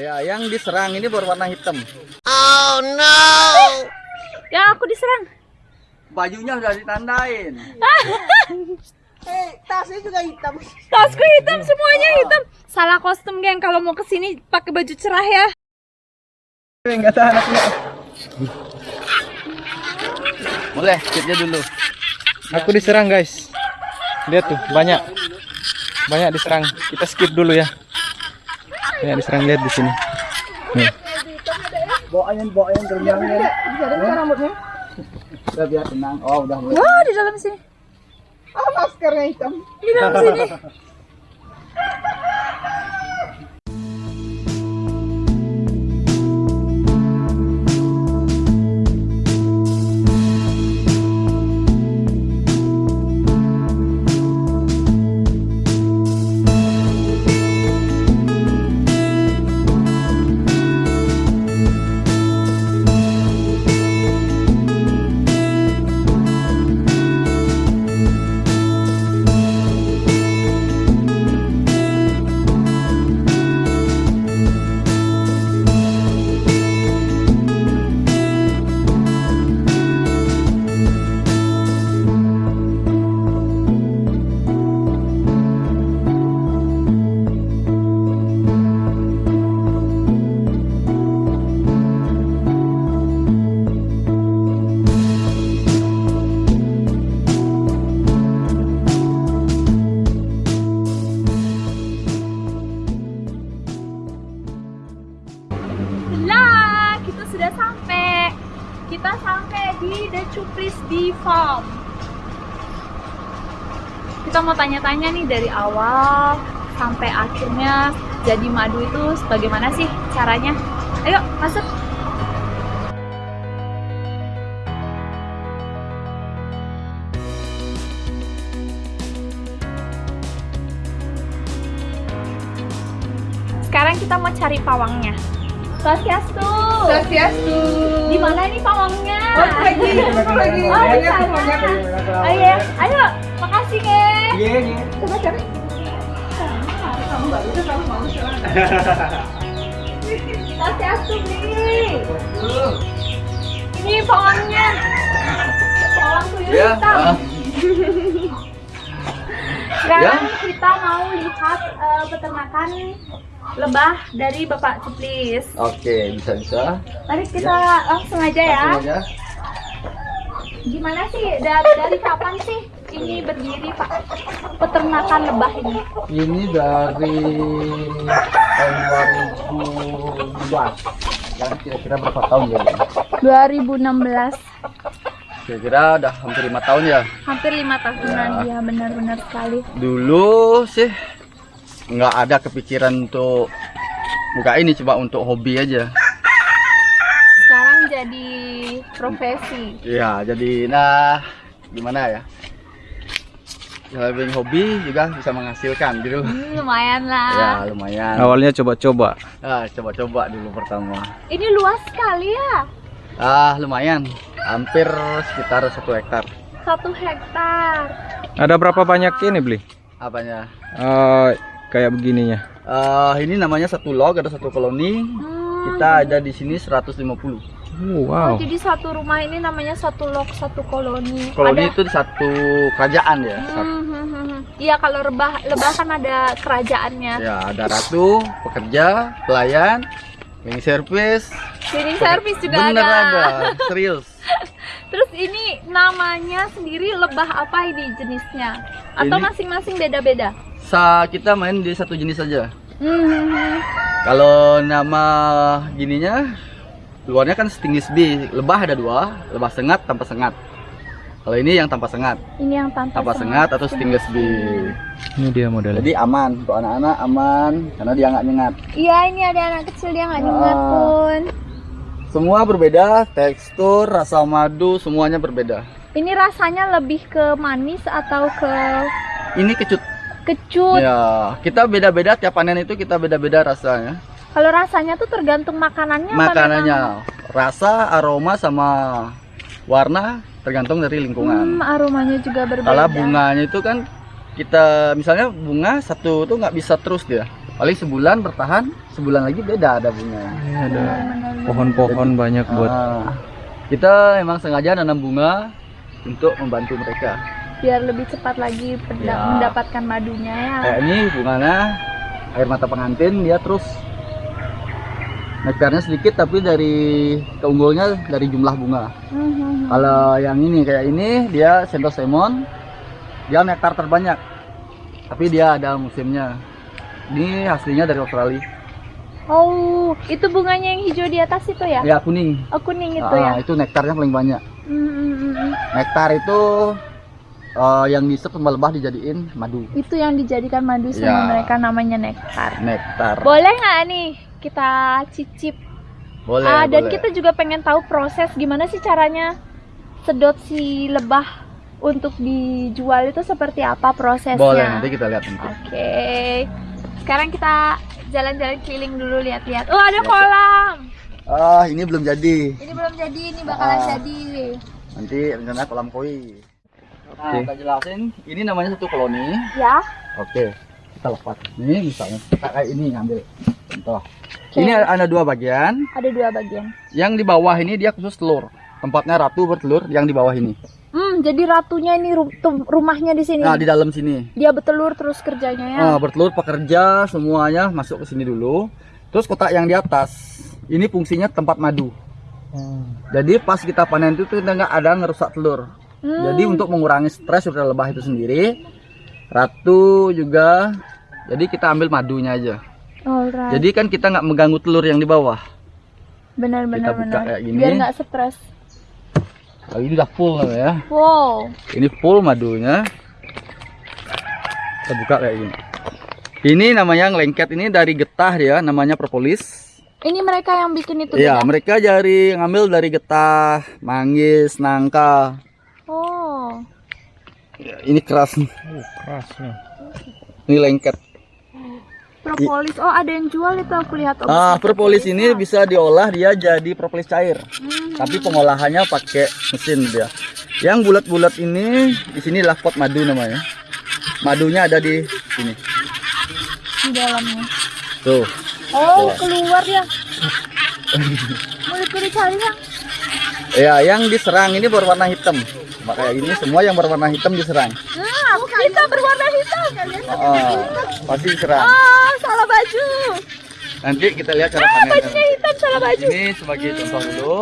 Ya, yang diserang ini berwarna hitam. Ya aku diserang. Bajunya udah ditandain. Eh, tasnya juga hitam. Tasku hitam semuanya hitam. Salah kostum geng kalau mau ke sini pakai baju cerah ya. Enggak tahan aku. Boleh, kitnya dulu. Aku diserang guys. Lihat tuh, banyak. Banyak diserang. Kita skip dulu ya. Banyak diserang lihat di sini. Nih. Bawain, bawain terbangin. Bisa ada rambutnya? Udah biar tenang. Oh, udah mulai. Wah di dalam sini. Ah, maskernya hitam. Di dalam sini. mau tanya-tanya nih dari awal sampai akhirnya jadi madu itu bagaimana sih caranya? Ayo, masuk. Sekarang kita mau cari pawangnya. Swastiastu. Swastiastu. Di mana nih pawangnya? Oh, lagi, lagi. Oh, di sana. Oh iya, ayo, makasih ke. Iya, iya. Coba cari. Kamu baru udah kamu mau sekarang. Swastiastu beli. Ini pawangnya. Pawang tuyul Ya. hitam. ah. Sekarang kita mau lihat eh, peternakan lebah dari Bapak Cuplis. Oke, bisa bisa. Mari kita langsung aja ya. Langsung aja. Gimana sih dari, dari kapan sih ini berdiri Pak peternakan lebah ini? Ini dari tahun 2012. Yang kira-kira berapa tahun ya? 2016 Kira-kira udah hampir lima tahun ya. hampir lima tahunan ya benar-benar sekali Dulu sih nggak ada kepikiran untuk buka ini coba untuk hobi aja. sekarang jadi profesi Iya, jadi nah gimana ya? Lebih hobi juga bisa menghasilkan gitu. Hmm, lumayan Ya lah lumayan. Awalnya coba-coba. Ah, coba-coba dulu pertama. ini luas sekali ya Ah, lumayan. Hampir sekitar satu hektar. satu hektar Ada berapa banyak ini beli? Apanya? Eh, kayak begininya. Eh, ini namanya satu log, ada satu koloni. Hmm, Kita ada di sini 150. Oh, wow. jadi satu rumah ini namanya satu lok satu koloni Koloni Ada- itu di satu kerajaan ya. Hmm, hmm, hmm, hmm. Iya kalau lebah lebah kan ada kerajaannya. Ya, ada ratu, pekerja, pelayan, cleaning service. Cleaning service juga Bener ada. ada, serius. Terus ini namanya sendiri lebah apa ini jenisnya? Atau masing-masing beda-beda? Sa kita main di satu jenis saja. Hmm. Kalau nama gininya luarnya kan stainless bee. Lebah ada dua, lebah sengat tanpa sengat. Kalau ini yang tanpa sengat, Ini yang tanpa, tanpa sengat atau stainless bee. Ini dia modelnya. Jadi aman untuk anak-anak aman karena dia nggak nyengat. Iya ini ada anak kecil dia nggak nyengat Ah. pun. Semua berbeda, tekstur, rasa madu semuanya berbeda. Ini rasanya lebih ke manis atau ke Ini kecut. Kecut? Ya, kita beda-beda tiap panen itu kita beda-beda rasanya. Kalau rasanya tuh tergantung makanannya. apa Makanannya, memang- rasa, aroma sama warna tergantung dari lingkungan. Hmm, aromanya juga berbeda. Kalau bunganya itu kan kita misalnya bunga satu tuh nggak bisa terus dia. paling sebulan bertahan sebulan lagi beda ada bunga Ini ada pohon-pohon banyak buat Ah, kita emang sengaja nanam bunga untuk membantu mereka biar lebih cepat lagi Ya. mendapatkan madunya ya. Kayak ini bunganya air mata pengantin dia terus nektarnya sedikit tapi dari keunggulnya dari jumlah bunga. Mhm. kalau yang ini kayak ini dia sentosemon dia nektar terbanyak tapi dia ada musimnya. Ini hasilnya dari Australia. Oh itu bunganya yang hijau di atas itu ya? Ya kuning. Oh kuning itu Ah, ya? itu nektarnya paling banyak. Mm, mm, mm, mm. nektar itu eh, yang diisep sama lebah dijadiin madu itu yang dijadikan madu sama Ya. mereka namanya nektar nektar boleh nggak nih kita cicip boleh Ah, dan boleh. kita juga pengen tahu proses gimana sih caranya sedot si lebah untuk dijual itu seperti apa prosesnya. boleh nanti kita lihat nanti Oke. Sekarang kita jalan-jalan keliling dulu lihat-lihat. Oh, ada kolam. ah ini belum jadi Ini belum jadi, ini bakalan Ah. jadi. nanti rencana kolam koi nah, kita jelasin. Ini namanya satu koloni. Ya. oke kita lepas. Ini misalnya kita kayak ini ngambil. Contoh. Oke. ini ada dua bagian. Ada dua bagian. yang di bawah ini dia khusus telur. Tempatnya ratu bertelur yang di bawah ini. Hmm, jadi ratunya ini ru- rumahnya di sini. nah di dalam sini. Dia bertelur terus kerjanya ya. Ah, bertelur pekerja semuanya masuk ke sini dulu. Terus kotak yang di atas ini fungsinya tempat madu. Jadi pas kita panen itu nggak ada ngerusak telur Hmm. jadi untuk mengurangi stres dari lebah itu sendiri ratu juga jadi kita ambil madunya aja Alright. jadi kan kita nggak mengganggu telur yang di bawah benar benar kita buka benar. kayak gini. Biar nggak stres. oh, ini udah full ya Wow. ini full madunya kita buka kayak gini ini namanya lengket ini dari getah ya namanya propolis Ini mereka yang bikin itu Iya, mereka dari ngambil dari getah, manggis, nangka. Oh. Ya, ini keras nih. Oh, keras nih. Ini lengket. Propolis. Oh, ada yang jual itu aku lihat. Oh, Ah, propolis ini bisa diolah dia jadi propolis cair. Hmm. Tapi pengolahannya pakai mesin dia. Yang bulat-bulat ini di sini adalah pot madu namanya. Madunya ada di sini. di dalamnya. Tuh. Oh, keluar ya. Mulutku dicari ya. Ya, yang diserang ini berwarna hitam. Kayak gini semua yang berwarna hitam diserang. Nah, kita berwarna hitam. Ah, pasti diserang. Ah, salah baju. Nanti kita lihat cara Ah, panennya. bajunya hitam, salah baju. Ini sebagai contoh dulu.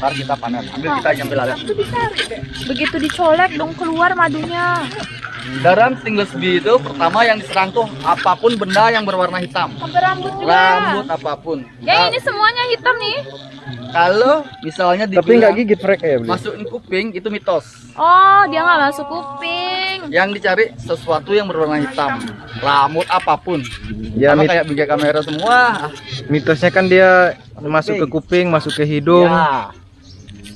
Ntar kita panen. Ambil kita ambil alat. Itu dicari. Begitu dicolek dong keluar madunya. Dalam stainless bee itu pertama yang diserang tuh apa pun benda yang berwarna hitam. Sampai rambut juga. Rambut apa pun. Ya ini semuanya hitam nih. Kalau misalnya Tapi dibilang nggak gigit mereka ya, beli. masukin kuping itu mitos. Oh, dia nggak masuk kuping. Yang dicari sesuatu yang berwarna hitam. Rambut apa pun. Ya, Sama mit- kayak bingkai kamera semua. mitosnya kan dia masuk ke kuping, masuk ke hidung. Ya.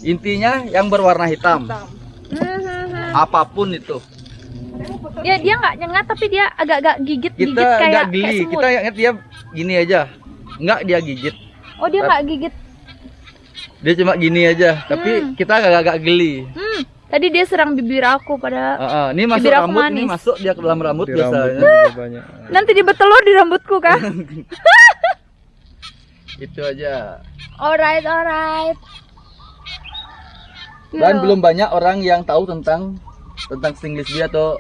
Intinya yang berwarna hitam. Hmm, Apa pun itu. Ya dia nggak nyengat tapi dia agak-agak gigit Kita gigit kayak nggak kayak geli. semut. Kita ingat dia gini aja. Nggak dia gigit. Oh dia nggak gigit. Dia cuma gini aja. Tapi Hmm. kita agak-agak geli. Hmm, tadi dia serang bibir aku pada. Ah, ah. Ini masuk Bibir aku rambut, ini manis. masuk dia ke dalam rambut Di biasanya. banyak. Nanti dia bertelur di rambutku kan? Itu aja. alright alright. Dan Yo. belum banyak orang yang tahu tentang tentang stainless bee atau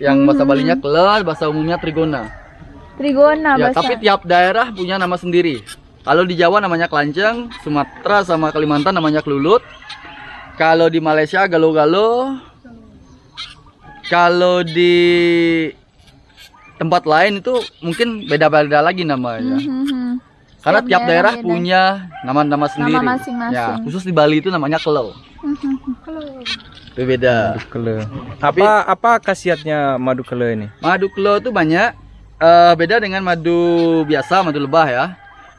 yang bahasa Hmm. Balinya keler, bahasa umumnya trigona. Trigona ya, bahasa. tapi tiap daerah punya nama sendiri. Kalau di Jawa namanya kelanceng, Sumatera sama Kalimantan namanya kelulut. Kalau di Malaysia galo-galo. Kalau di tempat lain itu mungkin beda-beda lagi namanya. Hmm, hmm. Karena Setiap tiap daerah daerah beda. punya nama-nama sendiri. masing-masing. Ya, khusus di Bali itu namanya kelau. Hmm, hmm, hmm. Itu beda. Madu kele. Tapi- Apa apa khasiatnya madu kele ini? Madu kelo itu banyak. Eh, beda dengan madu biasa, madu lebah ya.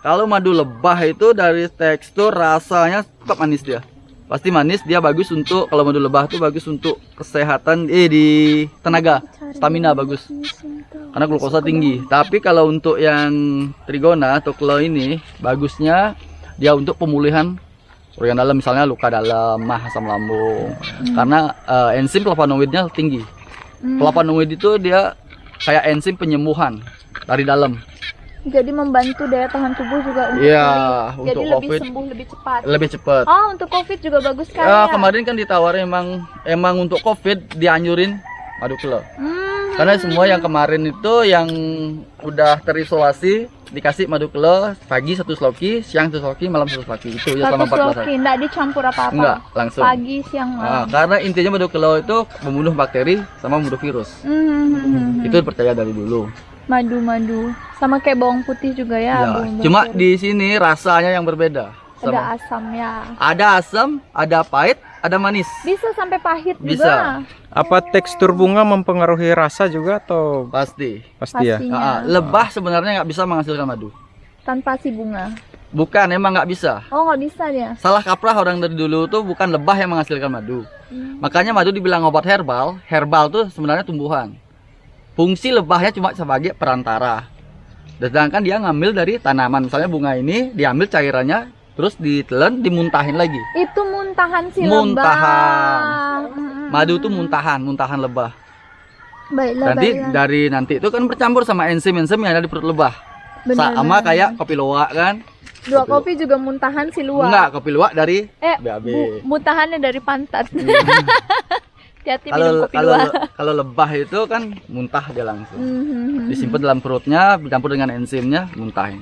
Kalau madu lebah itu dari tekstur rasanya tetap manis dia. Pasti manis, dia bagus untuk kalau madu lebah itu bagus untuk kesehatan eh di tenaga, stamina bagus. Karena glukosa tinggi. Tapi kalau untuk yang trigona atau kelo ini bagusnya dia untuk pemulihan organ dalam misalnya luka dalam, mah asam lambung. Karena eh, enzim flavonoidnya tinggi. Hmm. Flavonoid itu dia kayak enzim penyembuhan dari dalam. Jadi membantu daya tahan tubuh juga untuk Iya, pulih. Jadi untuk lebih COVID sembuh lebih cepat. lebih cepat. Oh, untuk COVID juga bagus sekali Eh, ya. kemarin kan ditawarin emang emang untuk covid dianjurin madu kelo. Hmm. Karena semua yang kemarin itu yang udah terisolasi dikasih madu kelo pagi satu sloki, siang satu sloki, malam satu sloki itu ya selama 14 hari. sloki, enggak dicampur apa-apa. Enggak, langsung. Pagi, siang, Ah, malam. karena intinya madu kelo itu membunuh bakteri sama membunuh virus. Hmm. Itu percaya dari dulu. madu-madu. Sama kayak bawang putih juga ya. Ya, bawang cuma di sini rasanya yang berbeda. ada Sama. asam ya. Ada asam, ada pahit, ada manis. Bisa sampai pahit Bisa. juga. Apa tekstur bunga mempengaruhi rasa juga atau Pasti. pasti ya? Pastinya. Ah, lebah sebenarnya nggak bisa menghasilkan madu. Tanpa si bunga. Bukan, emang nggak bisa. Oh, nggak bisa dia. Salah kaprah orang dari dulu tuh bukan lebah yang menghasilkan madu. Hmm. Makanya madu dibilang obat herbal. Herbal tuh sebenarnya tumbuhan. Fungsi lebahnya cuma sebagai perantara. Sedangkan dia ngambil dari tanaman. Misalnya bunga ini diambil cairannya, terus ditelan, dimuntahin lagi. Itu muntahan si Muntahan. lebah. Madu tuh muntahan, muntahan lebah. Baiklah, Nanti baiklah. dari nanti itu kan bercampur sama enzim-enzim yang ada di perut lebah. Benar, Sama benar. kayak kopi luwak kan? Dua kopi juga muntahan si luar. Enggak, kopi luwak dari Eh, BAB. muntahannya dari pantat. Hati-hati minum kalau kopi kalau luwak. kalau lebah itu kan muntah dia langsung. Mhm. Disimpan dalam perutnya, dicampur dengan enzimnya, muntahin.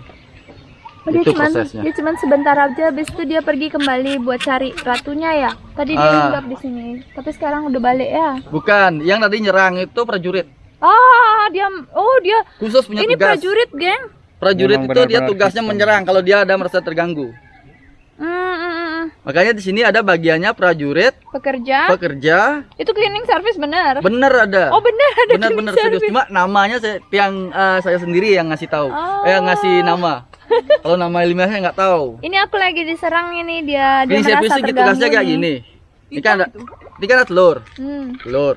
Oh, dia itu cuman, prosesnya. Dia cuman sebentar aja, habis itu dia pergi kembali buat cari ratunya ya. Tadi dia Ah. hinggap di sini, tapi sekarang udah balik ya. Bukan, yang tadi nyerang itu prajurit. Ah, dia, oh dia, Khusus punya ini tugas. prajurit, geng. Prajurit Memang itu dia tugasnya Kristen. menyerang kalau dia ada merasa terganggu. Hmm, hmm, hmm. Makanya di sini ada bagiannya prajurit, Pekerja, pekerja, itu cleaning service bener. bener ada. Oh bener ada Bener-bener cleaning serius. Cuma namanya saya yang eh, saya sendiri yang ngasih tahu. Oh. Eh ngasih nama. Kalau nama ilmiahnya nggak tahu. Ini aku lagi diserang ini dia, dia Ini merasa service terganggu tugasnya kayak gini. Ini kan ada, ini kan ada telur, Hmm. telur.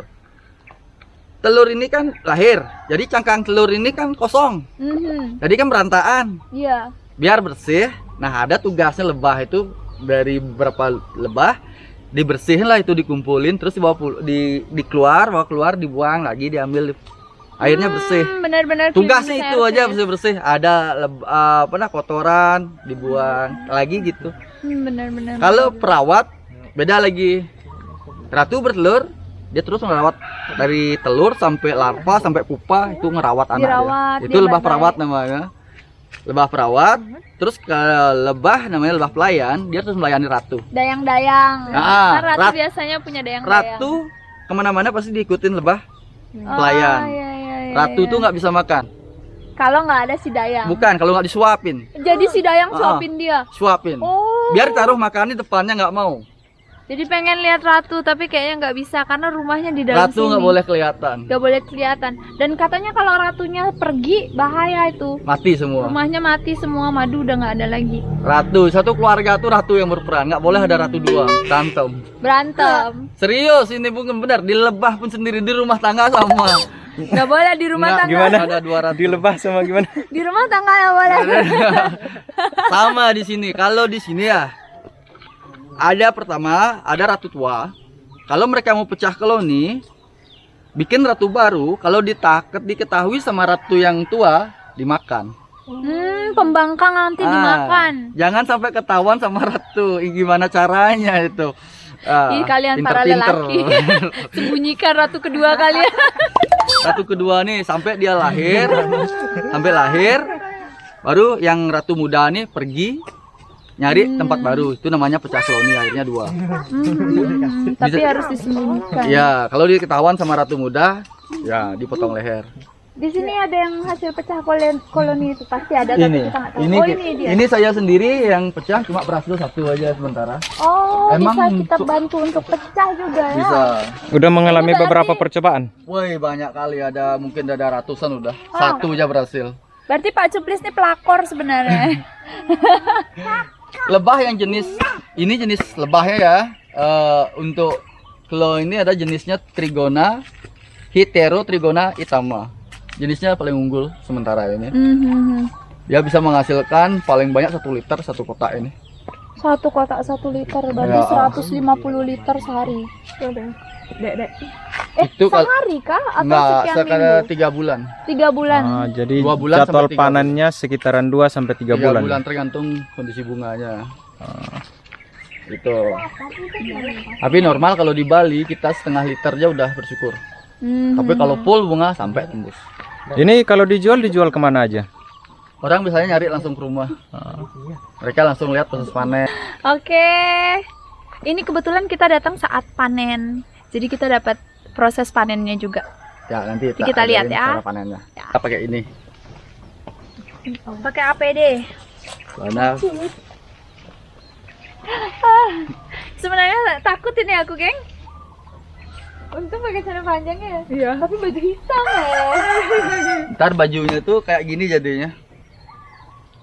Telur ini kan lahir, jadi cangkang telur ini kan kosong, mhm. jadi kan berantakan. Iya. Biar bersih, nah ada tugasnya lebah itu dari berapa lebah dibersihin lah itu dikumpulin terus dibawa di dikeluar bawa keluar dibuang lagi diambil airnya bersih Hmm, benar-benar tugasnya itu aja service. bersih bersih ada eh, apa nah kotoran dibuang lagi gitu Hmm, benar-benar. kalau perawat beda lagi ratu bertelur dia terus ngerawat dari telur sampai larva sampai pupa itu ngerawat anaknya Dirawat, itu lebah perawat namanya lebah perawat terus ke lebah namanya lebah pelayan dia terus melayani ratu dayang-dayang. Ah, kan ratu rat- biasanya punya dayang-dayang. ratu ke mana-mana pasti diikutin lebah Oh, pelayan. iya, iya, iya, ratu iya. tuh nggak bisa makan kalau nggak ada si dayang. bukan kalau nggak disuapin Jadi si dayang Ah. suapin dia. suapin Oh. biar taruh makan di depannya nggak mau Jadi pengen lihat ratu tapi kayaknya nggak bisa karena rumahnya di dalam ratu sini. nggak boleh kelihatan Nggak boleh kelihatan. Dan katanya kalau ratunya pergi bahaya itu. mati semua Rumahnya mati semua, madu udah nggak ada lagi. ratu satu keluarga tuh ratu yang berperan nggak boleh ada ratu dua tantem Berantem. serius ini bukan benar di lebah pun sendiri di rumah tangga sama Nggak boleh di rumah Nggak, tangga. Gimana? ada dua ratu Di lebah sama gimana? Di rumah tangga nggak boleh. sama di sini kalau di sini ya ada pertama ada ratu tua kalau mereka mau pecah koloni bikin ratu baru kalau ditaket diketahui sama ratu yang tua dimakan Hmm, pembangkang nanti Ah, dimakan. jangan sampai ketahuan sama ratu Ih, gimana caranya itu Ah, Ih, kalian para pinter-pinter. lelaki. Sembunyikan ratu kedua kalian. ratu kedua nih sampai dia lahir sampai lahir baru yang ratu muda nih pergi nyari tempat baru. Itu namanya pecah koloni akhirnya dua. Hmm, tapi harus disembunyikan. ya kalau dia ketahuan sama ratu muda ya dipotong leher Di sini ada yang hasil pecah koloni, koloni itu pasti ada tapi ini kita nggak tahu. ini oh ini dia. ini saya sendiri yang pecah cuma berhasil satu aja sementara oh Emang bisa kita bantu untuk pecah juga ya. bisa Udah mengalami Berarti- beberapa percobaan. woi banyak kali ada mungkin ada ratusan udah Oh. satu aja berhasil Berarti Pak Cuplis ini pelakor sebenarnya. lebah yang jenis ini jenis lebahnya ya Eh, untuk klo ini ada jenisnya Trigona Hitero Trigona itama jenisnya paling unggul sementara ini Mhm. dia bisa menghasilkan paling banyak satu liter satu kotak ini Satu kotak satu liter berarti Ya. 150 liter sehari. Dek, dek. Eh, Itu sehari kah? Atau Enggak, sekian sekarang minggu? tiga bulan. Tiga bulan. Ah, jadi Dua bulan jadwal panennya sekitaran 2 sampai 3 Tiga bulan. bulan tergantung kondisi bunganya. Itu. Tapi normal kalau di Bali kita setengah liter aja udah bersyukur. Hmm. Tapi kalau full bunga sampai tembus. Ini kalau dijual dijual ke mana aja? Orang biasanya nyari langsung ke rumah. Mereka langsung lihat proses panen. Oke. Ini kebetulan kita datang saat panen. Jadi kita dapat proses panennya juga. Ya nanti Nanti kita lihat ya. cara panennya. Kita pakai ini. Pakai APD. Karena Sebenarnya takut ini aku, geng. Untung pakai celana panjang ya. Iya. Tapi baju hitam ya. ntar bajunya tuh kayak gini jadinya.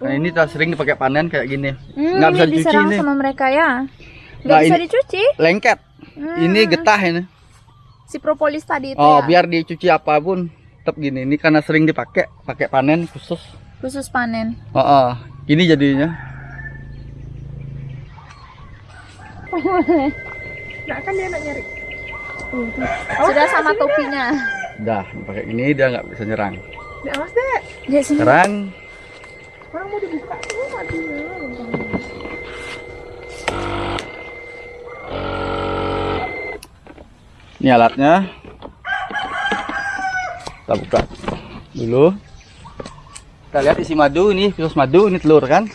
Nah ini tak sering dipakai panen kayak gini. Hmm, Nggak bisa ini dicuci diserang ini. sama mereka ya. Nggak Nah, bisa ini- dicuci. Lengket. Hmm. Ini getah ini. Si propolis tadi itu Oh ya. biar dicuci apa pun tetap gini. Ini karena sering dipakai pakai panen khusus. Khusus panen. Oh, oh. gini jadinya. Nggak kan dia nak nyari. Sudah sama topinya. Udah pakai gini dia nggak bisa nyerang. Nggak mas deh. Ya sini. Sekarang Orang mau dibuka tuh matinya. ini alatnya. Kita buka dulu. Kita lihat isi madu ini khusus madu ini telur kan?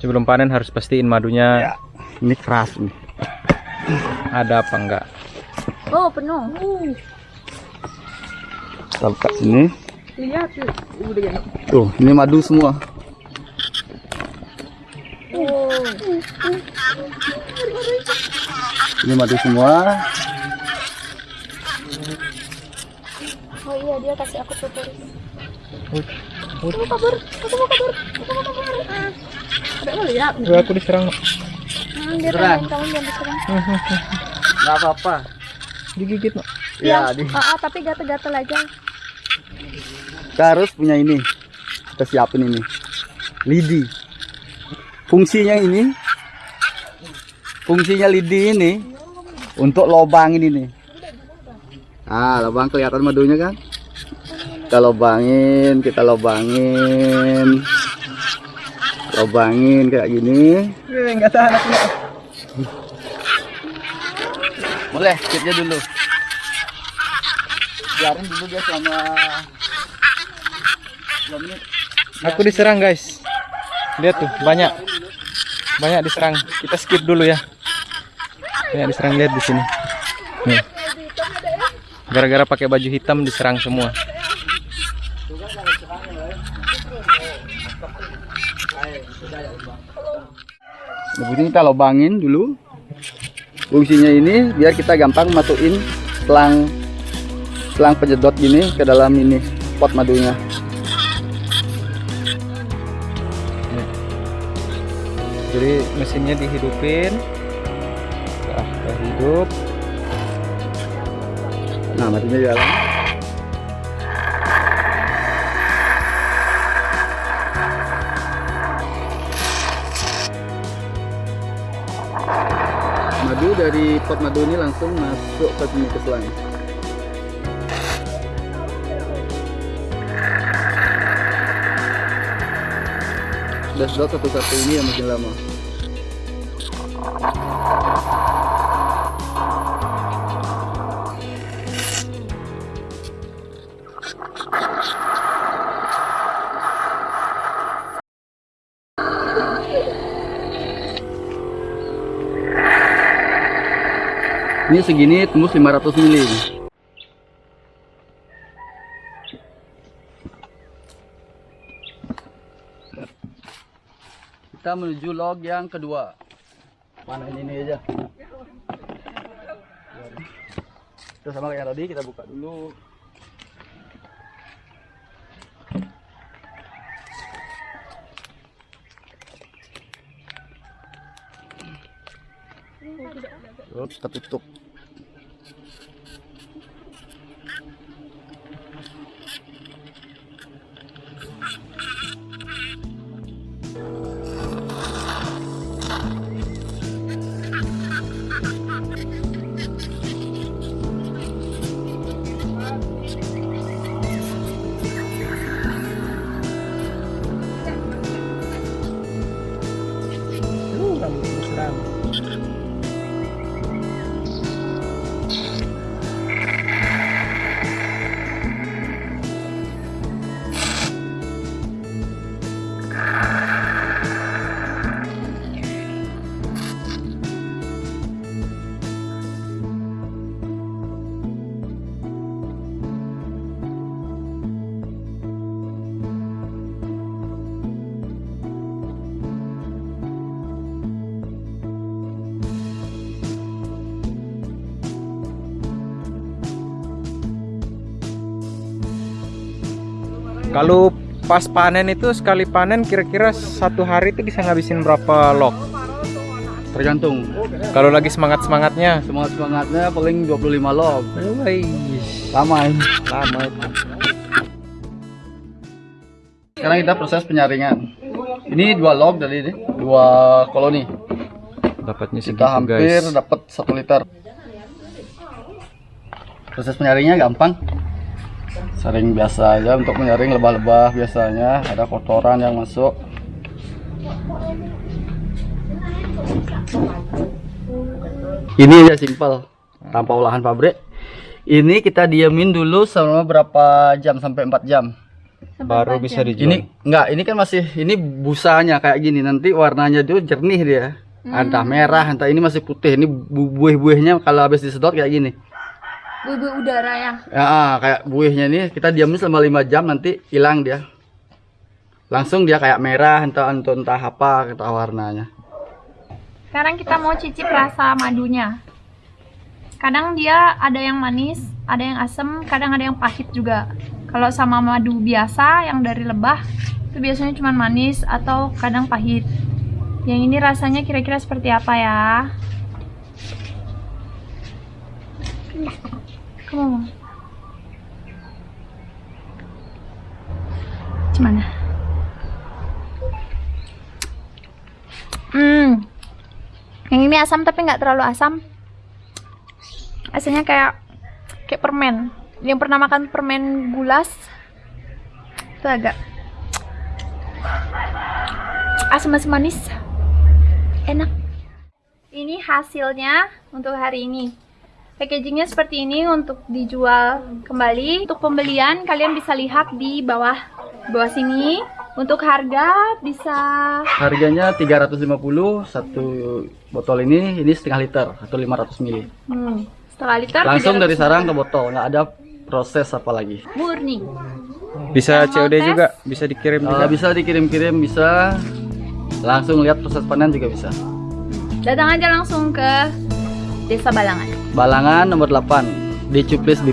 Sebelum panen harus pastiin madunya Ya. Ini keras nih. ada apa enggak. Oh, penuh. Kita buka sini. Lihat tuh. Udah gini. Tuh, ini madu semua. Ini madu semua. Oh iya, dia kasih aku propolis. Ada mau lihat. Gue aku diserang. Hmm, dia tanyain kamu jangan diserang. Nggak apa-apa. Digigit, Mak. Ya, di, Ah, ah, tapi gatel-gatel aja. kita harus punya ini. Kita siapin ini. Lidi. Fungsinya ini, fungsinya lidi ini untuk lobangin ini. Ah, lubang kelihatan madunya kan? Kita lobangin, kita lobangin. Lobangin kayak gini. Enggak tahan aku. Boleh, skipnya dulu. Biarin dulu dia selama menit. Aku diserang, guys. Lihat tuh, banyak. Banyak diserang. Kita skip dulu ya. Banyak diserang lihat di sini. Gara-gara pakai baju hitam diserang semua. Ini kita lubangin dulu. Fungsinya ini biar kita gampang masukin selang selang penyedot gini ke dalam ini pot madunya. Jadi mesinnya dihidupin. Nah, hidup. Nah, madunya di dari pot madu ini langsung masuk ke sini ke selang. Sedot satu-satu ini yang makin lama. Ini segini tembus 500 mili. Kita menuju log yang kedua. Mana ini, aja. Kita sama kayak tadi kita buka dulu. Terus kita tutup. Kalau pas panen itu sekali panen kira-kira satu hari itu bisa ngabisin berapa log? Tergantung. Kalau lagi semangat-semangatnya. Semangat semangatnya paling 25 log. Lama ini. lama itu. Sekarang kita proses penyaringan. Ini dua log dari ini, dua koloni. Dapatnya segitu Kita hampir guys. dapat satu liter. Proses penyaringnya gampang. Saring biasa aja untuk menyaring lebah-lebah biasanya ada kotoran yang masuk. Ini aja simpel, tanpa olahan pabrik. Ini kita diamin dulu selama berapa jam sampai 4 jam. Baru bisa dijual. Ini enggak, ini kan masih ini busanya kayak gini. Nanti warnanya itu jernih dia. Entah merah, entah ini masih putih. Ini bu- buih-buihnya kalau habis disedot kayak gini. Buih-buih udara ya. Ya, ah, kayak buihnya ini kita diamin selama 5 jam nanti hilang dia. Langsung dia kayak merah, entah entah, entah apa entah warnanya. Sekarang kita mau cicip rasa madunya. Kadang dia ada yang manis, ada yang asem, kadang ada yang pahit juga. Kalau sama madu biasa yang dari lebah, itu biasanya cuma manis atau kadang pahit. Yang ini rasanya kira-kira seperti apa ya? Kamu Gimana? Hmm, yang ini asam tapi nggak terlalu asam. Rasanya kayak kayak permen. Yang pernah makan permen gulas itu agak asam-asam manis. Enak. Ini hasilnya untuk hari ini. Packagingnya seperti ini untuk dijual kembali. Untuk pembelian kalian bisa lihat di bawah bawah sini. Untuk harga bisa Harganya 350 satu botol ini ini setengah liter atau 500 ml. hmm, setengah liter. Langsung 300 dari sarang ke botol, nggak ada proses apa lagi. murni. Bisa COD tes? juga, bisa dikirim Eh, juga. bisa dikirim-kirim, bisa langsung lihat proses panen juga bisa. Datang aja langsung ke Desa Balangan. Balangan nomor 8 di Cuplis.